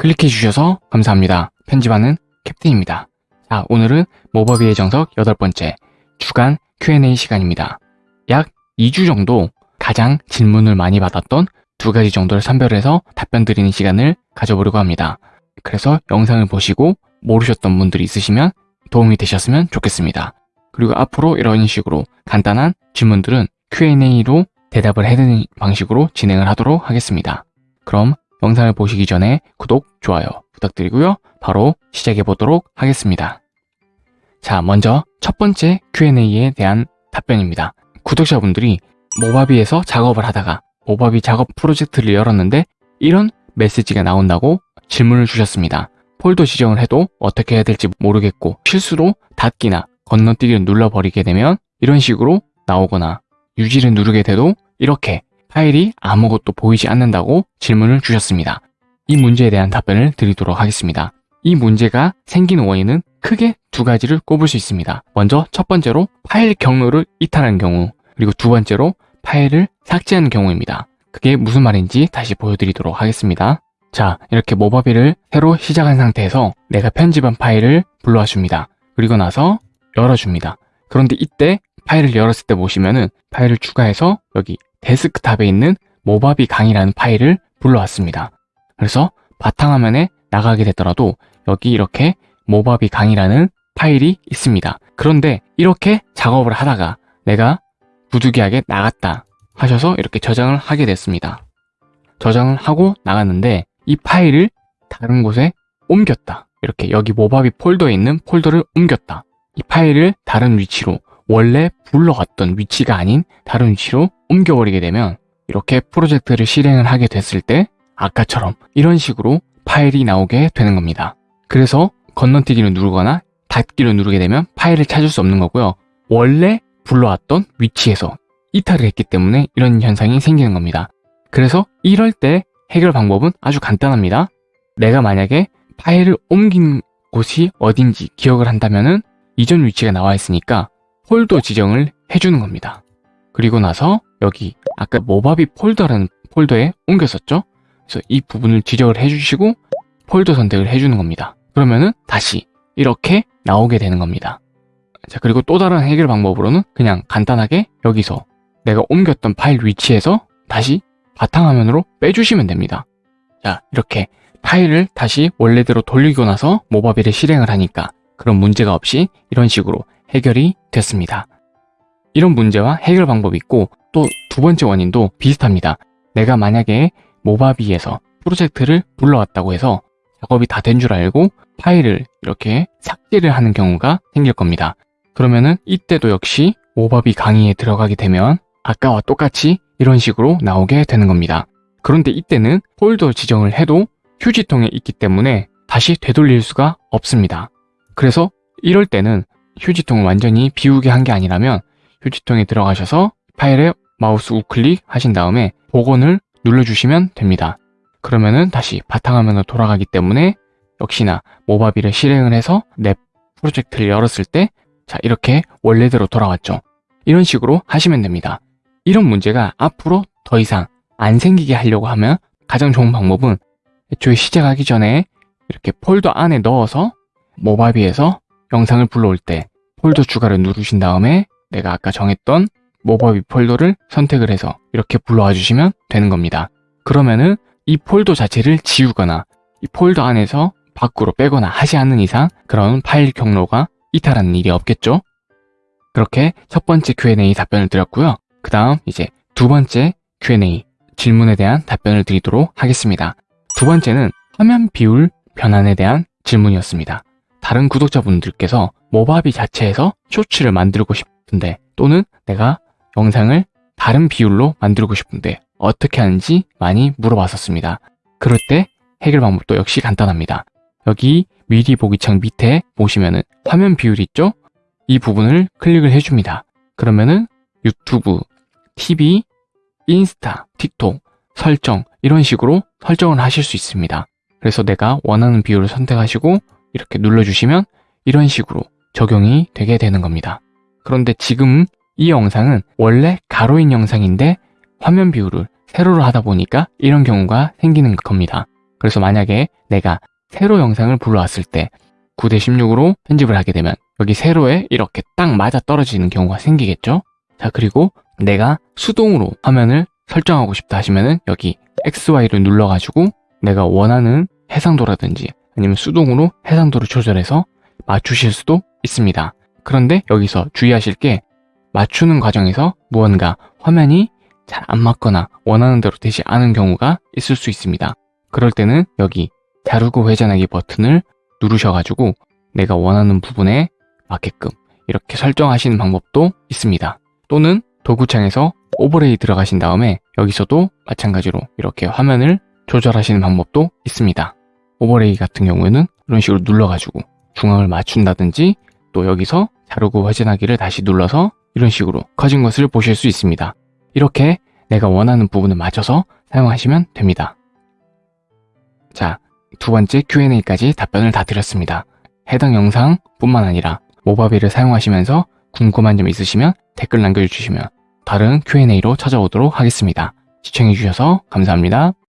클릭해 주셔서 감사합니다. 편집하는 캡틴입니다. 자, 오늘은 모바비의 정석 여덟 번째 주간 Q&A 시간입니다. 약 2주 정도 가장 질문을 많이 받았던 두 가지 정도를 선별해서 답변 드리는 시간을 가져보려고 합니다. 그래서 영상을 보시고 모르셨던 분들이 있으시면 도움이 되셨으면 좋겠습니다. 그리고 앞으로 이런 식으로 간단한 질문들은 Q&A로 대답을 해드리는 방식으로 진행을 하도록 하겠습니다. 그럼 영상을 보시기 전에 구독, 좋아요 부탁드리고요. 바로 시작해 보도록 하겠습니다. 자, 먼저 첫 번째 Q&A에 대한 답변입니다. 구독자분들이 모바비에서 작업을 하다가 모바비 작업 프로젝트를 열었는데 이런 메시지가 나온다고 질문을 주셨습니다. 폴더 지정을 해도 어떻게 해야 될지 모르겠고 실수로 닫기나 건너뛰기를 눌러버리게 되면 이런 식으로 나오거나 유지를 누르게 돼도 이렇게 파일이 아무것도 보이지 않는다고 질문을 주셨습니다. 이 문제에 대한 답변을 드리도록 하겠습니다. 이 문제가 생기는 원인은 크게 두 가지를 꼽을 수 있습니다. 먼저 첫 번째로 파일 경로를 이탈한 경우 그리고 두 번째로 파일을 삭제하는 경우입니다. 그게 무슨 말인지 다시 보여드리도록 하겠습니다. 자, 이렇게 모바비를 새로 시작한 상태에서 내가 편집한 파일을 불러와 줍니다. 그리고 나서 열어줍니다. 그런데 이때 파일을 열었을 때 보시면은 파일을 추가해서 여기 데스크탑에 있는 모바비 강의라는 파일을 불러왔습니다. 그래서 바탕화면에 나가게 되더라도 여기 이렇게 모바비 강의라는 파일이 있습니다. 그런데 이렇게 작업을 하다가 내가 부득이하게 나갔다 하셔서 이렇게 저장을 하게 됐습니다. 저장을 하고 나갔는데 이 파일을 다른 곳에 옮겼다. 이렇게 여기 모바비 폴더에 있는 폴더를 옮겼다. 이 파일을 다른 위치로 원래 불러갔던 위치가 아닌 다른 위치로 옮겨버리게 되면 이렇게 프로젝트를 실행을 하게 됐을 때 아까처럼 이런 식으로 파일이 나오게 되는 겁니다. 그래서 건너뛰기를 누르거나 닫기를 누르게 되면 파일을 찾을 수 없는 거고요. 원래 불러왔던 위치에서 이탈을 했기 때문에 이런 현상이 생기는 겁니다. 그래서 이럴 때 해결 방법은 아주 간단합니다. 내가 만약에 파일을 옮긴 곳이 어딘지 기억을 한다면 은 이전 위치가 나와 있으니까 폴더 지정을 해주는 겁니다. 그리고 나서 여기 아까 모바비 폴더라는 폴더에 옮겼었죠? 그래서 이 부분을 지적을 해주시고 폴더 선택을 해주는 겁니다. 그러면은 다시 이렇게 나오게 되는 겁니다. 자 그리고 또 다른 해결 방법으로는 그냥 간단하게 여기서 내가 옮겼던 파일 위치에서 다시 바탕화면으로 빼주시면 됩니다. 자 이렇게 파일을 다시 원래대로 돌리고 나서 모바비를 실행을 하니까 그런 문제가 없이 이런 식으로 해결이 됐습니다. 이런 문제와 해결 방법이 있고 또 두 번째 원인도 비슷합니다. 내가 만약에 모바비에서 프로젝트를 불러왔다고 해서 작업이 다 된 줄 알고 파일을 이렇게 삭제를 하는 경우가 생길 겁니다. 그러면은 이때도 역시 모바비 강의에 들어가게 되면 아까와 똑같이 이런 식으로 나오게 되는 겁니다. 그런데 이때는 폴더 지정을 해도 휴지통에 있기 때문에 다시 되돌릴 수가 없습니다. 그래서 이럴 때는 휴지통을 완전히 비우게 한 게 아니라면 휴지통에 들어가셔서 파일에 마우스 우클릭 하신 다음에 복원을 눌러주시면 됩니다. 그러면은 다시 바탕화면으로 돌아가기 때문에 역시나 모바비를 실행을 해서 내 프로젝트를 열었을 때 자 이렇게 원래대로 돌아왔죠. 이런 식으로 하시면 됩니다. 이런 문제가 앞으로 더 이상 안 생기게 하려고 하면 가장 좋은 방법은 애초에 시작하기 전에 이렇게 폴더 안에 넣어서 모바비에서 영상을 불러올 때 폴더 추가를 누르신 다음에 내가 아까 정했던 모바비 폴더를 선택을 해서 이렇게 불러와 주시면 되는 겁니다. 그러면은 이 폴더 자체를 지우거나 이 폴더 안에서 밖으로 빼거나 하지 않는 이상 그런 파일 경로가 이탈하는 일이 없겠죠? 그렇게 첫 번째 Q&A 답변을 드렸고요. 그 다음 이제 두 번째 Q&A 질문에 대한 답변을 드리도록 하겠습니다. 두 번째는 화면 비율 변환에 대한 질문이었습니다. 다른 구독자분들께서 모바비 자체에서 쇼츠를 만들고 싶은데 또는 내가 영상을 다른 비율로 만들고 싶은데 어떻게 하는지 많이 물어봤었습니다. 그럴 때 해결 방법도 역시 간단합니다. 여기 미리 보기 창 밑에 보시면은 화면 비율 있죠? 이 부분을 클릭을 해줍니다. 그러면은 유튜브, TV, 인스타, 틱톡, 설정 이런 식으로 설정을 하실 수 있습니다. 그래서 내가 원하는 비율을 선택하시고 이렇게 눌러주시면 이런 식으로 적용이 되게 되는 겁니다. 그런데 지금 이 영상은 원래 가로인 영상인데 화면 비율을 세로로 하다 보니까 이런 경우가 생기는 겁니다. 그래서 만약에 내가 세로 영상을 불러왔을 때 9대 16으로 편집을 하게 되면 여기 세로에 이렇게 딱 맞아 떨어지는 경우가 생기겠죠? 자, 그리고 내가 수동으로 화면을 설정하고 싶다 하시면은 여기 XY를 눌러가지고 내가 원하는 해상도라든지 아니면 수동으로 해상도를 조절해서 맞추실 수도 있습니다. 그런데 여기서 주의하실 게 맞추는 과정에서 무언가 화면이 잘 안 맞거나 원하는 대로 되지 않은 경우가 있을 수 있습니다. 그럴 때는 여기 자르고 회전하기 버튼을 누르셔가지고 내가 원하는 부분에 맞게끔 이렇게 설정하시는 방법도 있습니다. 또는 도구창에서 오버레이 들어가신 다음에 여기서도 마찬가지로 이렇게 화면을 조절하시는 방법도 있습니다. 오버레이 같은 경우에는 이런 식으로 눌러가지고 중앙을 맞춘다든지 또 여기서 자르고 회전하기를 다시 눌러서 이런 식으로 커진 것을 보실 수 있습니다. 이렇게 내가 원하는 부분을 맞춰서 사용하시면 됩니다. 자, 두 번째 Q&A까지 답변을 다 드렸습니다. 해당 영상 뿐만 아니라 모바비를 사용하시면서 궁금한 점 있으시면 댓글 남겨주시면 다른 Q&A로 찾아오도록 하겠습니다. 시청해주셔서 감사합니다.